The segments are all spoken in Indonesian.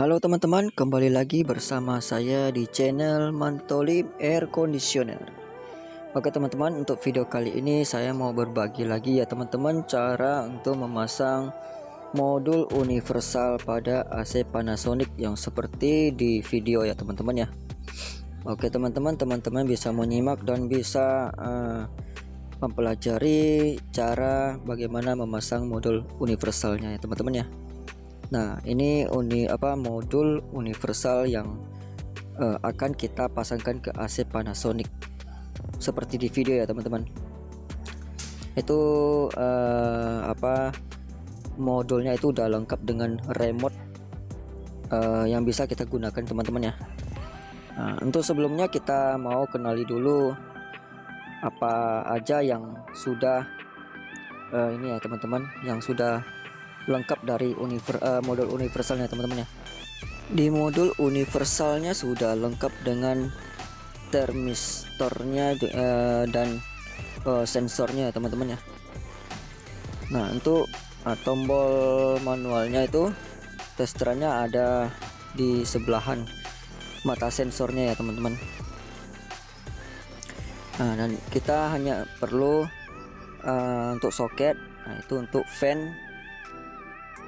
Halo teman-teman, kembali lagi bersama saya di channel Mantolib Air Conditioner. Oke teman-teman, untuk video kali ini saya mau berbagi lagi ya teman-teman cara untuk memasang modul universal pada AC Panasonic yang seperti di video ya teman-teman ya. Oke teman-teman, teman-teman bisa menyimak dan bisa uh, mempelajari cara bagaimana memasang modul universalnya ya teman-teman ya. Nah, ini uni apa modul universal yang uh, akan kita pasangkan ke AC Panasonic seperti di video ya, teman-teman. Itu uh, apa modulnya itu udah lengkap dengan remote uh, yang bisa kita gunakan, teman-teman ya. Nah, untuk sebelumnya kita mau kenali dulu apa aja yang sudah uh, ini ya, teman-teman, yang sudah lengkap dari univer, uh, modul universalnya teman-teman ya di modul universalnya sudah lengkap dengan termistornya uh, dan uh, sensornya teman-teman ya nah untuk uh, tombol manualnya itu testernya ada di sebelahan mata sensornya ya teman-teman. Nah dan kita hanya perlu uh, untuk soket nah itu untuk fan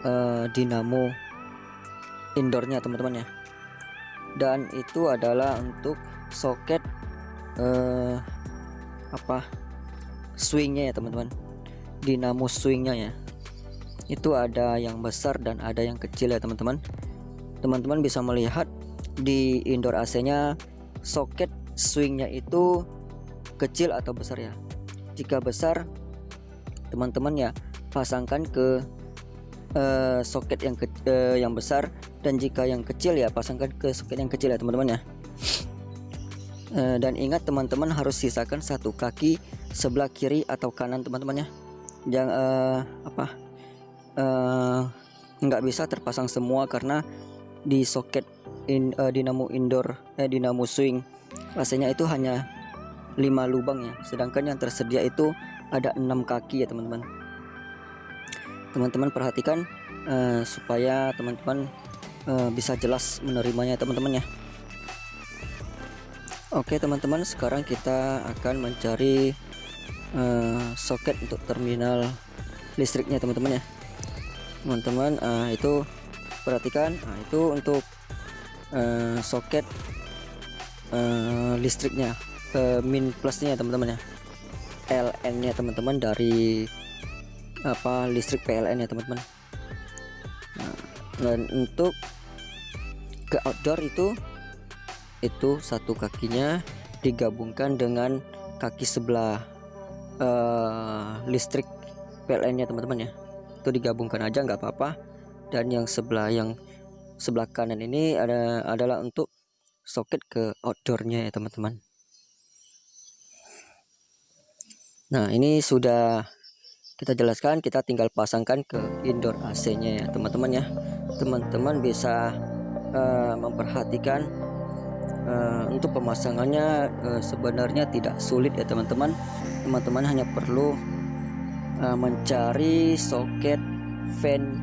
uh, dinamo indoornya teman-teman ya. Dan itu adalah untuk soket uh, apa swingnya ya teman-teman. Dinamo swingnya ya. Itu ada yang besar dan ada yang kecil ya teman-teman. Teman-teman bisa melihat di indoor AC nya soket swingnya itu kecil atau besar ya. Jika besar teman-teman ya pasangkan ke uh, soket yang ke, uh, yang besar dan jika yang kecil ya pasangkan ke soket yang kecil ya teman-teman ya. Uh, dan ingat teman-teman harus sisakan satu kaki sebelah kiri atau kanan teman-teman ya. Jangan uh, apa? Nggak uh, bisa terpasang semua karena di soket in, uh, dinamo indoor eh dinamo swing rasanya itu hanya 5 lubang ya. Sedangkan yang tersedia itu ada enam kaki ya teman-teman teman-teman perhatikan uh, supaya teman-teman uh, bisa jelas menerimanya teman-teman ya. Oke teman-teman sekarang kita akan mencari uh, soket untuk terminal listriknya teman-teman ya. Teman-teman uh, itu perhatikan nah, itu untuk uh, soket uh, listriknya uh, min plusnya teman-teman ya. LN nya teman-teman dari apa listrik PLN ya teman-teman. Nah, dan untuk ke outdoor itu itu satu kakinya digabungkan dengan kaki sebelah uh, listrik PLN nya teman-teman ya. Itu digabungkan aja nggak apa-apa. Dan yang sebelah yang sebelah kanan ini ada adalah untuk soket ke outdoornya ya teman-teman. Nah ini sudah kita jelaskan kita tinggal pasangkan ke indoor AC nya ya teman-teman ya. Teman-teman bisa uh, memperhatikan uh, untuk pemasangannya uh, sebenarnya tidak sulit ya teman-teman. Teman-teman hanya perlu uh, mencari soket fan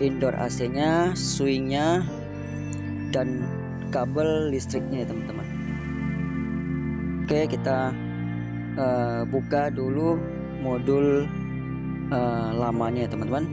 indoor AC nya swingnya dan kabel listriknya ya teman-teman. Oke kita uh, buka dulu modul uh, lamanya ya teman-teman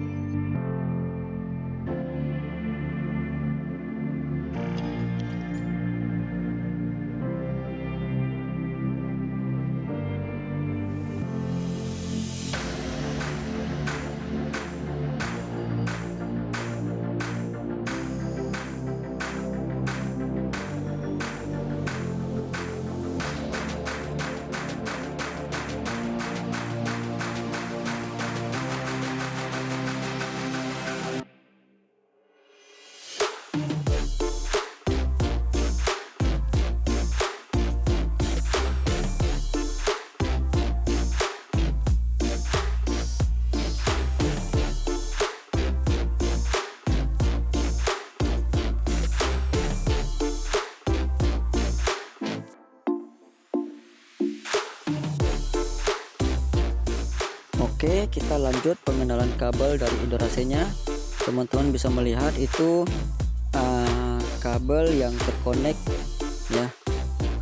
Oke kita lanjut pengenalan kabel dari AC nya teman-teman bisa melihat itu kabel yang terkonek ya.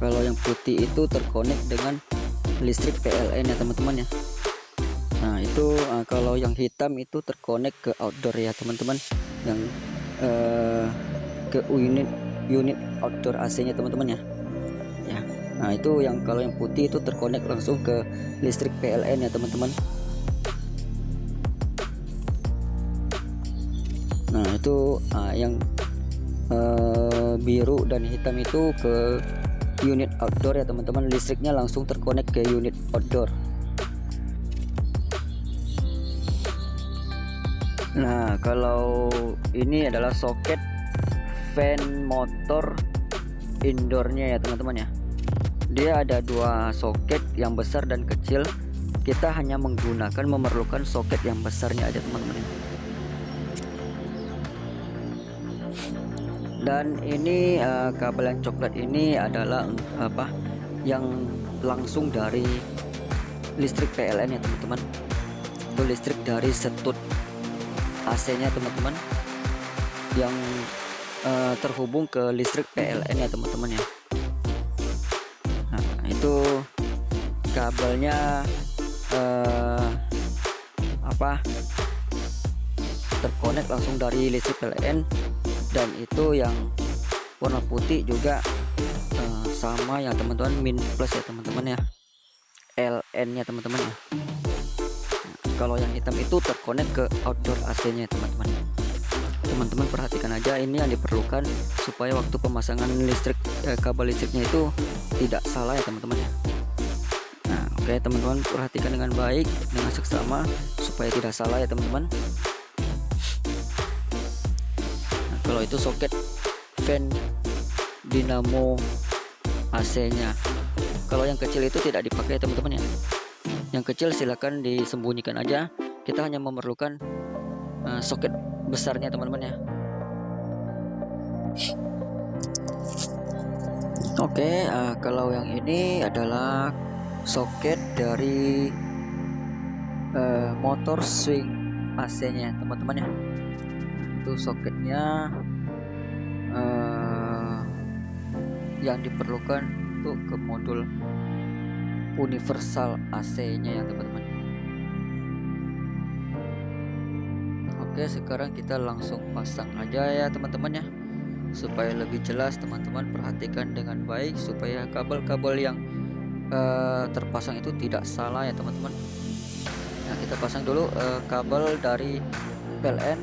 Kalau yang putih itu terkonek dengan listrik PLN ya teman-teman ya. Nah itu uh, kalau yang hitam itu terkonek ke outdoor ya teman-teman. Yang uh, ke unit unit outdoor AC nya teman-teman ya. Ya. Nah itu yang kalau yang putih itu terkonek langsung ke listrik PLN ya teman-teman. Nah itu uh, yang uh, biru dan hitam itu ke unit outdoor ya teman-teman. Listriknya langsung terkonek ke unit outdoor. Nah kalau ini adalah soket fan motor indoornya ya teman-teman ya. Dia ada dua soket yang besar dan kecil. Kita hanya menggunakan memerlukan soket yang besarnya aja teman-teman dan ini uh, kabel yang coklat ini adalah apa yang langsung dari listrik PLN ya teman-teman. Itu listrik dari setut AC nya teman-teman yang uh, terhubung ke listrik PLN ya teman-teman ya. Nah, itu kabelnya uh, apa terkonek langsung dari listrik PLN dan itu yang warna putih juga uh, sama ya teman-teman min plus ya teman-teman ya. LN nya teman-teman ya. Nah, kalau yang hitam itu terkonek ke outdoor AC nya teman-teman. Teman-teman perhatikan aja ini yang diperlukan supaya waktu pemasangan listrik eh, kabel listriknya itu tidak salah ya teman-teman ya. Nah oke okay, teman-teman perhatikan dengan baik dengan seksama supaya tidak salah ya teman-teman kalau itu soket fan dinamo AC nya kalau yang kecil itu tidak dipakai teman-teman ya. Yang kecil silahkan disembunyikan aja. Kita hanya memerlukan uh, soket besarnya teman-teman ya. Oke okay, uh, kalau yang ini adalah soket dari uh, motor swing AC nya teman-teman ya. Itu soketnya uh, yang diperlukan untuk ke modul universal AC nya ya teman-teman. Oke sekarang kita langsung pasang aja ya teman-teman ya. Supaya lebih jelas teman-teman perhatikan dengan baik supaya kabel-kabel yang uh, terpasang itu tidak salah ya teman-teman. Nah kita pasang dulu uh, kabel dari PLN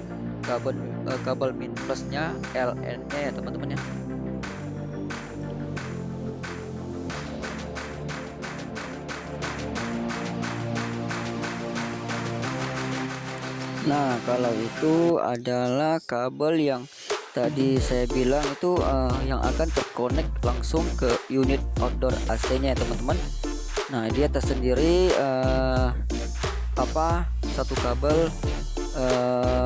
kabel uh, kabel min plusnya LN nya ya teman-teman ya. Nah kalau itu adalah kabel yang tadi saya bilang itu uh, yang akan terkonek langsung ke unit outdoor AC nya ya teman-teman. Nah dia tersendiri uh, apa satu kabel uh,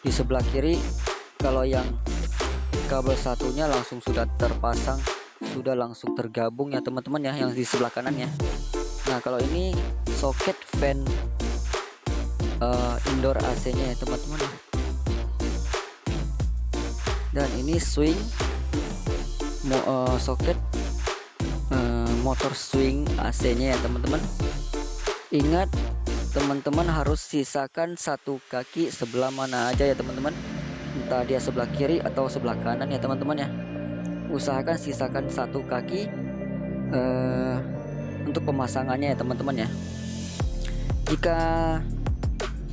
di sebelah kiri kalau yang kabel satunya langsung sudah terpasang sudah langsung tergabung ya teman-teman ya yang di sebelah kanan ya. Nah kalau ini soket fan uh, indoor AC nya ya teman-teman. Dan ini swing mo uh, soket uh, motor swing AC nya ya teman-teman. Ingat teman-teman harus sisakan satu kaki sebelah mana aja ya teman-teman. Entah dia sebelah kiri atau sebelah kanan ya teman-teman ya. Usahakan sisakan satu kaki uh, untuk pemasangannya ya teman-teman ya. Jika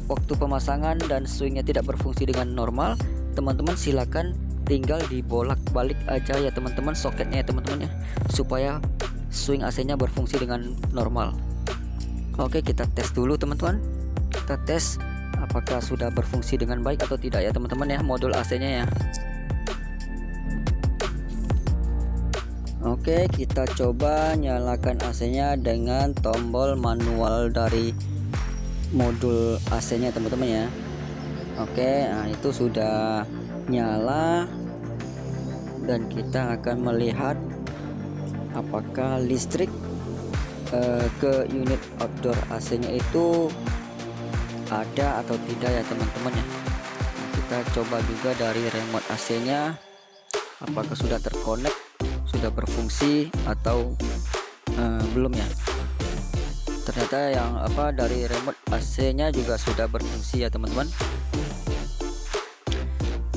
waktu pemasangan dan swingnya tidak berfungsi dengan normal teman-teman silakan tinggal dibolak balik aja ya teman-teman soketnya ya teman-teman ya. Supaya swing AC nya berfungsi dengan normal Oke kita tes dulu teman-teman. Kita tes apakah sudah berfungsi dengan baik atau tidak ya teman-teman ya modul AC nya ya. Oke kita coba nyalakan AC nya dengan tombol manual dari modul AC nya teman-teman ya. Oke nah itu sudah nyala. Dan kita akan melihat apakah listrik uh, ke unit outdoor AC nya itu ada atau tidak ya teman-teman ya? Nah, kita coba juga dari remote AC nya apakah sudah terkonek sudah berfungsi atau uh, belum ya? Ternyata yang apa dari remote AC nya juga sudah berfungsi ya teman-teman.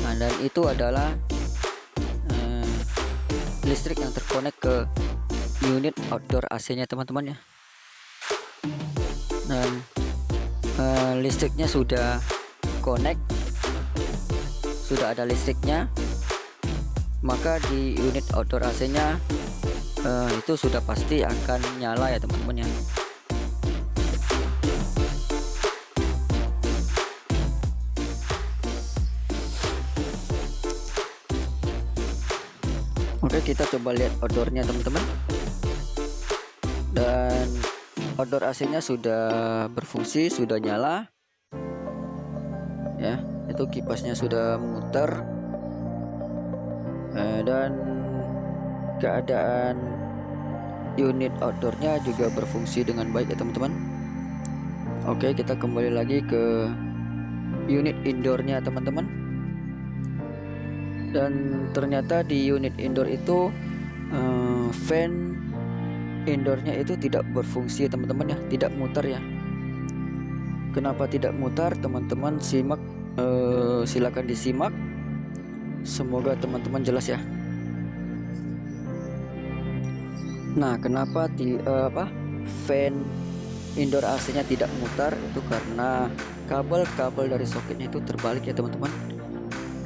Nah dan itu adalah uh, listrik yang terkonek ke unit outdoor AC nya teman-teman ya. Dan uh, listriknya sudah connect sudah ada listriknya maka di unit outdoor AC nya uh, itu sudah pasti akan nyala ya teman-teman ya. Oke kita coba lihat outdoornya teman-teman outdoor AC nya sudah berfungsi sudah nyala. Ya itu kipasnya sudah muter eh, dan keadaan unit outdoornya juga berfungsi dengan baik ya teman-teman. Oke kita kembali lagi ke unit indoornya teman-teman. Dan ternyata di unit indoor itu uh, fan indoornya itu tidak berfungsi teman-teman ya. Tidak muter ya. Kenapa tidak mutar teman-teman? Simak uh, silakan disimak. Semoga teman-teman jelas ya. Nah kenapa di uh, apa? Fan indoor AC nya tidak mutar? Itu karena kabel-kabel dari soketnya itu terbalik ya teman-teman.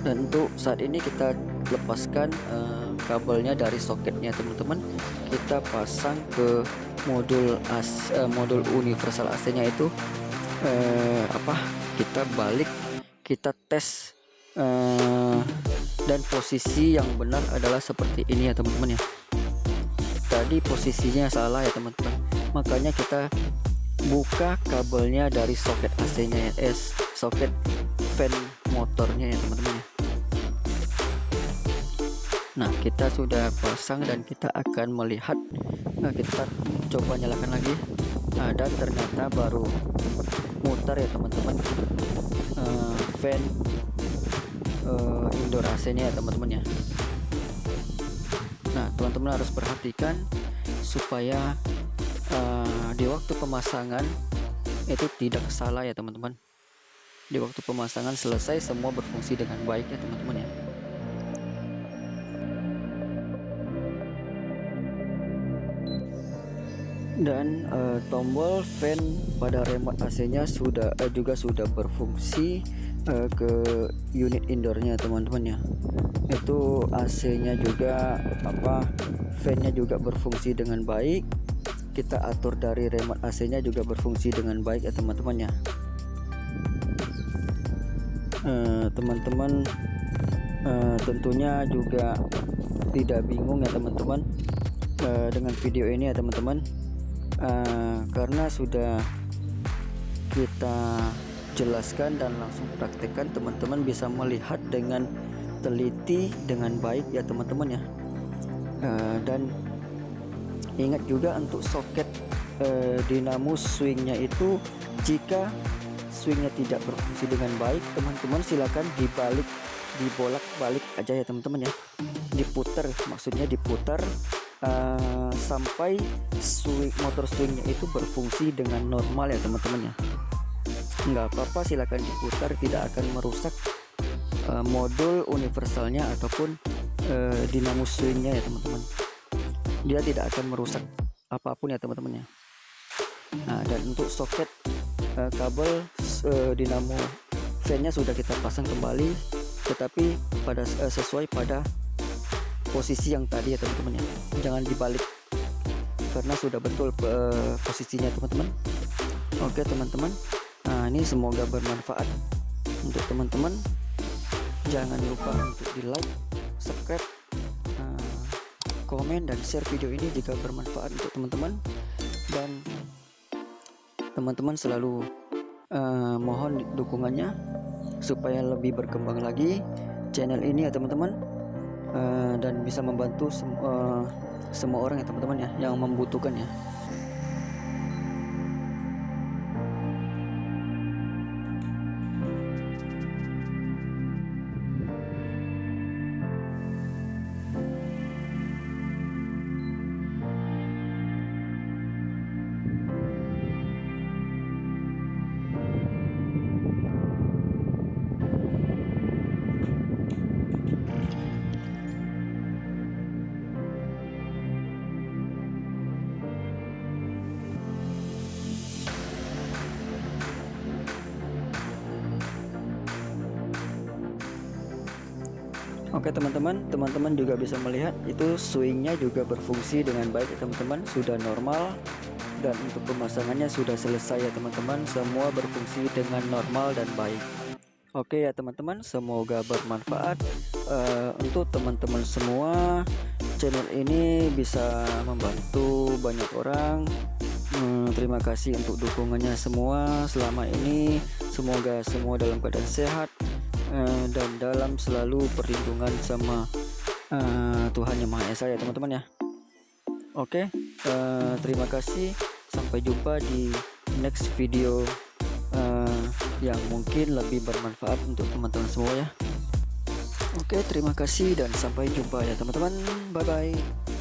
Dan untuk saat ini kita lepaskan uh, kabelnya dari soketnya teman-teman. Kita pasang ke modul as uh, modul universal AC nya itu. Uh, apa? Kita balik kita tes uh, dan posisi yang benar adalah seperti ini ya teman-teman ya. Tadi posisinya salah ya teman-teman. Makanya kita buka kabelnya dari soket AC nya ya eh, soket fan motornya ya teman-teman ya Nah kita sudah pasang dan kita akan melihat. Nah, kita coba nyalakan lagi. Nah, dan ternyata baru muter ya teman-teman. Uh, fan uh, indoor AC nya ya teman-teman ya. Nah teman-teman harus perhatikan supaya uh, di waktu pemasangan itu tidak salah ya teman-teman. Di waktu pemasangan selesai semua berfungsi dengan baik ya teman-teman ya dan uh, tombol fan pada remote AC-nya sudah uh, juga sudah berfungsi uh, ke unit indoornya teman-teman ya. Itu AC-nya juga apa fan-nya juga berfungsi dengan baik. Kita atur dari remote AC-nya juga berfungsi dengan baik ya teman-teman ya. Teman-teman uh, tentunya juga tidak bingung ya teman-teman uh, dengan video ini ya teman-teman uh, karena sudah kita jelaskan dan langsung praktekkan teman-teman bisa melihat dengan teliti dengan baik ya teman-teman ya. Uh, dan ingat juga untuk soket uh, dinamo swingnya itu jika swingnya tidak berfungsi dengan baik teman-teman silakan dibalik dibolak balik aja ya teman-teman ya. Diputar maksudnya diputar uh, sampai swing motor swingnya itu berfungsi dengan normal ya teman-teman ya. Nggak apa-apa silahkan diputar tidak akan merusak uh, modul universalnya ataupun uh, dinamo swingnya ya teman-teman. Dia tidak akan merusak apa pun ya teman-teman ya. Nah dan untuk soket uh, kabel uh, dinamo fan-nya sudah kita pasang kembali tetapi pada uh, sesuai pada posisi yang tadi ya teman-teman ya. Jangan dibalik. Karena sudah betul posisinya teman-teman. Oke teman-teman. Nah ini semoga bermanfaat untuk teman-teman. Jangan lupa untuk di like subscribe uh, komen dan share video ini jika bermanfaat untuk teman-teman. Dan teman-teman selalu uh, mohon dukungannya supaya lebih berkembang lagi channel ini ya teman-teman uh, dan bisa membantu sem uh, semua orang ya teman-teman ya yang membutuhkan ya Oke teman-teman, teman-teman juga bisa melihat itu swingnya juga berfungsi dengan baik ya teman-teman, sudah normal dan untuk pemasangannya sudah selesai ya teman-teman, semua berfungsi dengan normal dan baik. Oke ya teman-teman, semoga bermanfaat uh, untuk teman-teman semua. Channel ini bisa membantu banyak orang. Hmm, terima kasih untuk dukungannya semua selama ini. Semoga semua dalam keadaan sehat Eh, dan dalam selalu perlindungan sama uh, Tuhan yang Maha Esa ya teman-teman ya. Oke uh, terima kasih. Sampai jumpa di next video uh, yang mungkin lebih bermanfaat untuk teman-teman semua ya. Oke terima kasih dan sampai jumpa ya teman-teman. Bye bye